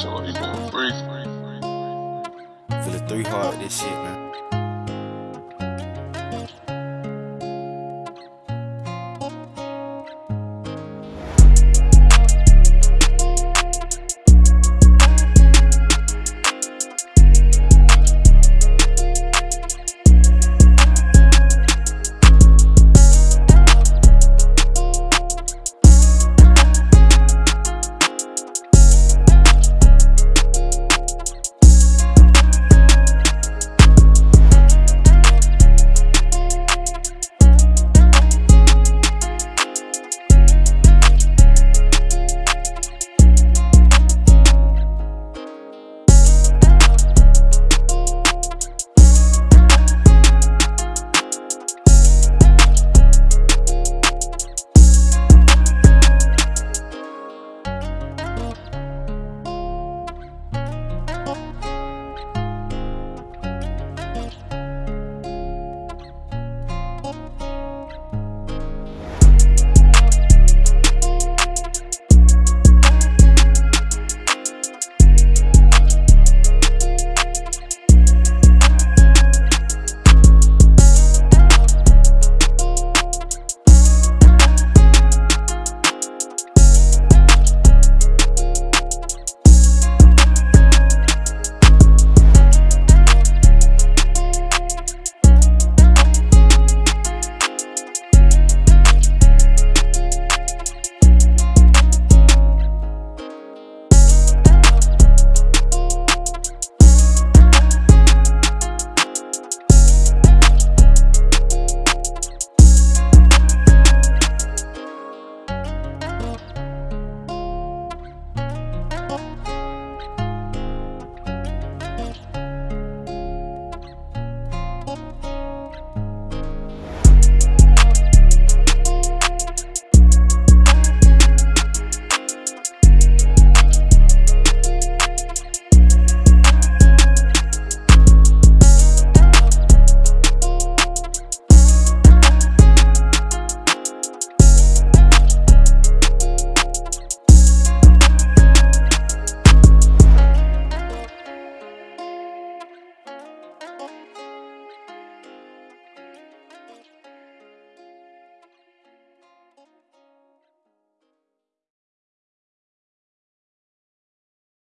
So he going free. Feel the three hard, this shit, man.